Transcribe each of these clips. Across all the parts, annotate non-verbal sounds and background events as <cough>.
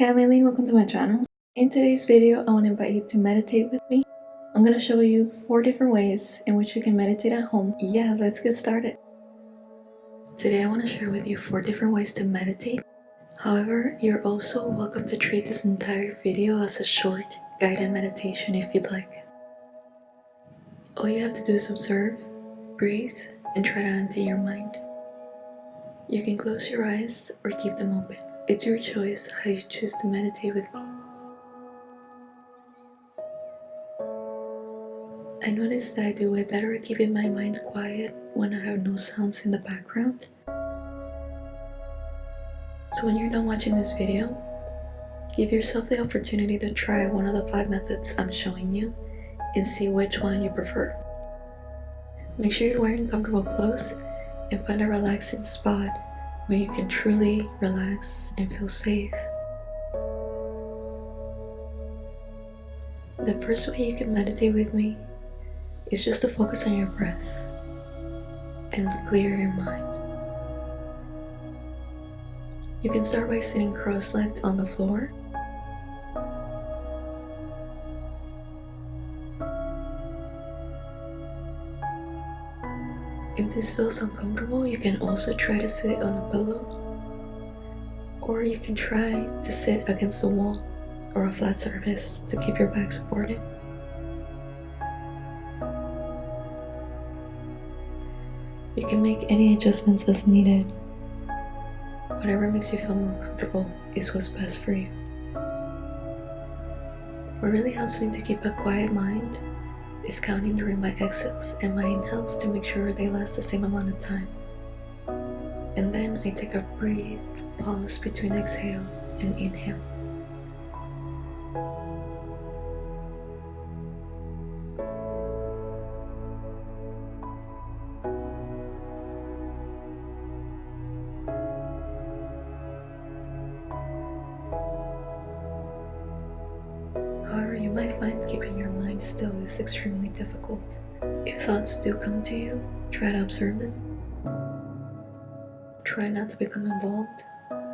Hey, I'm Aileen, welcome to my channel. In today's video, I want to invite you to meditate with me. I'm going to show you four different ways in which you can meditate at home. Yeah, let's get started. Today I want to share with you four different ways to meditate. However, you're also welcome to treat this entire video as a short guided meditation if you'd like. All you have to do is observe, breathe, and try to empty your mind. You can close your eyes or keep them open. It's your choice how you choose to meditate with me. I notice that I do way better keeping my mind quiet when I have no sounds in the background. So when you're done watching this video, give yourself the opportunity to try one of the five methods I'm showing you and see which one you prefer. Make sure you're wearing comfortable clothes and find a relaxing spot where you can truly relax and feel safe. The first way you can meditate with me is just to focus on your breath and clear your mind. You can start by sitting cross-legged on the floor If this feels uncomfortable, you can also try to sit on a pillow. Or you can try to sit against the wall or a flat surface to keep your back supported. You can make any adjustments as needed. Whatever makes you feel more comfortable is what's best for you. What really helps me to keep a quiet mind is counting during my exhales and my inhales to make sure they last the same amount of time. And then I take a brief pause between exhale and inhale. However, you might find keeping your mind still is extremely difficult. If thoughts do come to you, try to observe them. Try not to become involved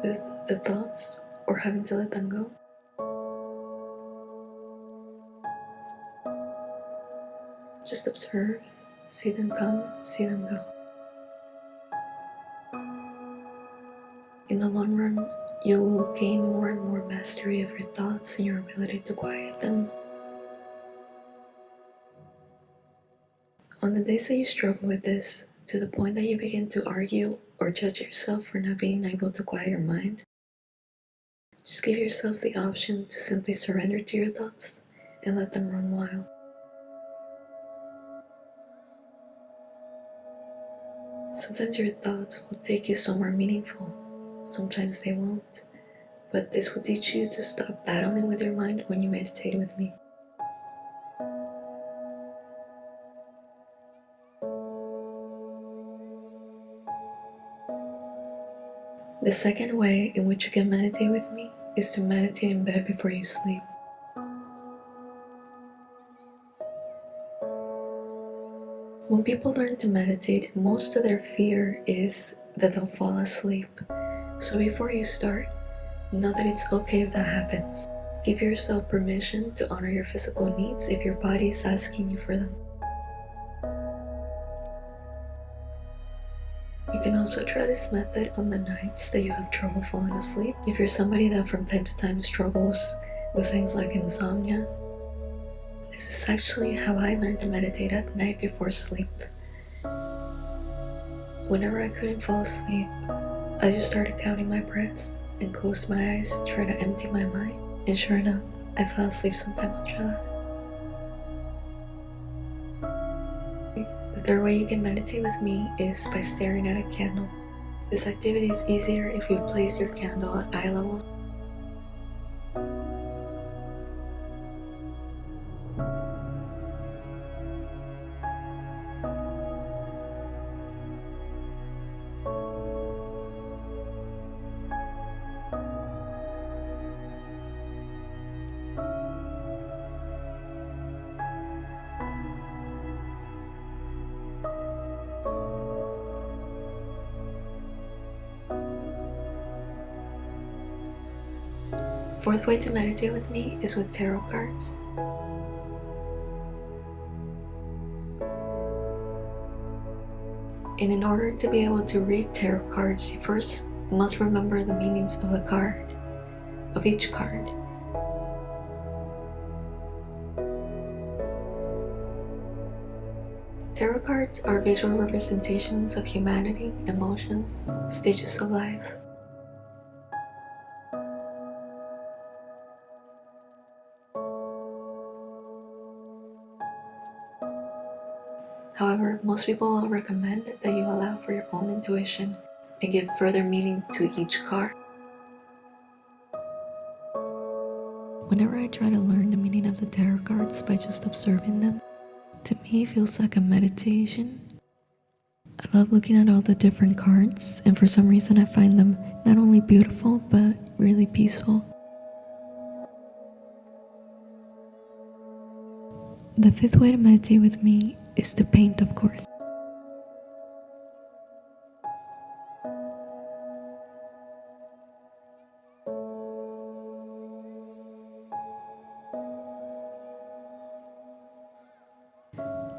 with the thoughts or having to let them go. Just observe, see them come, see them go. In the long run, you will gain more and more mastery of your thoughts and your ability to quiet them. On the days that you struggle with this, to the point that you begin to argue or judge yourself for not being able to quiet your mind, just give yourself the option to simply surrender to your thoughts and let them run wild. Sometimes your thoughts will take you somewhere meaningful Sometimes they won't, but this will teach you to stop battling with your mind when you meditate with me. The second way in which you can meditate with me is to meditate in bed before you sleep. When people learn to meditate, most of their fear is that they'll fall asleep so before you start, know that it's okay if that happens. Give yourself permission to honor your physical needs if your body is asking you for them. You can also try this method on the nights that you have trouble falling asleep. If you're somebody that from time to time struggles with things like insomnia, this is actually how I learned to meditate at night before sleep. Whenever I couldn't fall asleep, I just started counting my breaths and closed my eyes, trying to empty my mind. And sure enough, I fell asleep sometime after that. The third way you can meditate with me is by staring at a candle. This activity is easier if you place your candle at eye level fourth way to meditate with me is with tarot cards. And in order to be able to read tarot cards, you first must remember the meanings of the card, of each card. Tarot cards are visual representations of humanity, emotions, stages of life. However, most people will recommend that you allow for your own intuition and give further meaning to each card. Whenever I try to learn the meaning of the tarot cards by just observing them, to me it feels like a meditation. I love looking at all the different cards and for some reason I find them not only beautiful but really peaceful. The fifth way to meditate with me is to paint of course.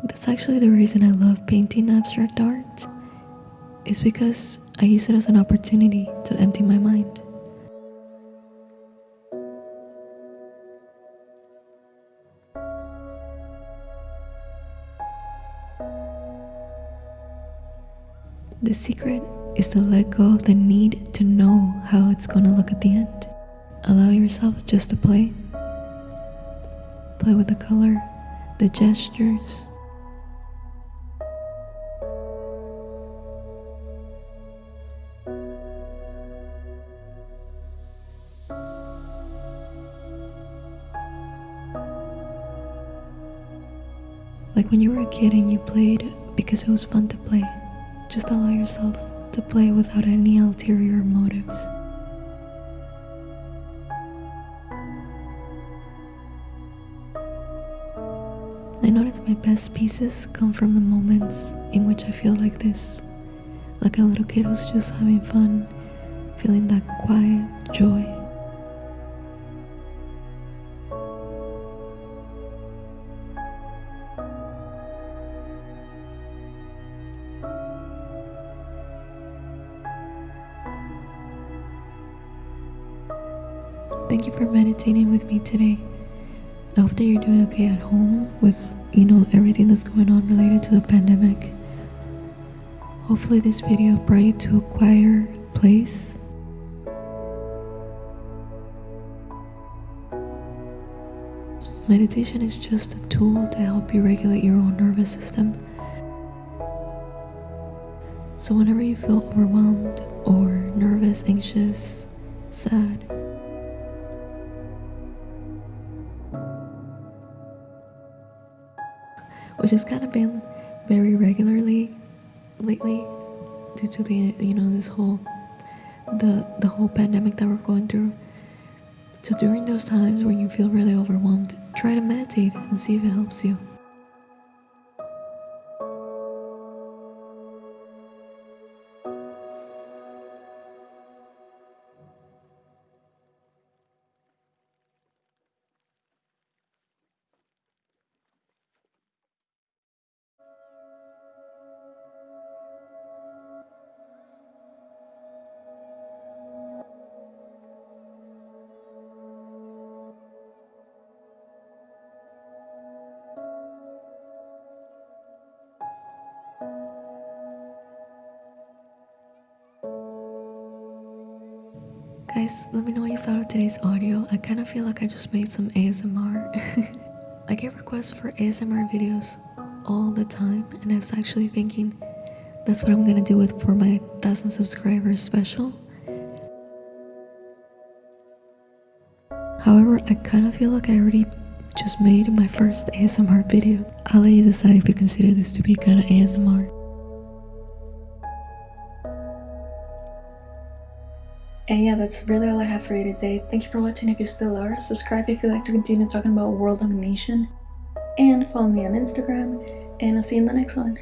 That's actually the reason I love painting abstract art. Is because I use it as an opportunity to empty my mind. The secret is to let go of the need to know how it's gonna look at the end. Allow yourself just to play. Play with the color, the gestures, Like when you were a kid and you played because it was fun to play. Just allow yourself to play without any ulterior motives. I notice my best pieces come from the moments in which I feel like this. Like a little kid who's just having fun, feeling that quiet joy. Thank you for meditating with me today. I hope that you're doing okay at home with, you know, everything that's going on related to the pandemic. Hopefully this video brought you to a quieter place. Meditation is just a tool to help you regulate your own nervous system. So whenever you feel overwhelmed or nervous, anxious, sad, which has kind of been very regularly lately due to the you know this whole the the whole pandemic that we're going through. So during those times when you feel really overwhelmed try to meditate and see if it helps you Guys, let me know what you thought of today's audio. I kind of feel like I just made some ASMR. <laughs> I get requests for ASMR videos all the time, and I was actually thinking that's what I'm gonna do with for my 1000 subscribers special. However, I kind of feel like I already just made my first ASMR video. I'll let you decide if you consider this to be kind of ASMR. And yeah, that's really all I have for you today. Thank you for watching if you still are. Subscribe if you'd like to continue talking about world domination. And follow me on Instagram. And I'll see you in the next one.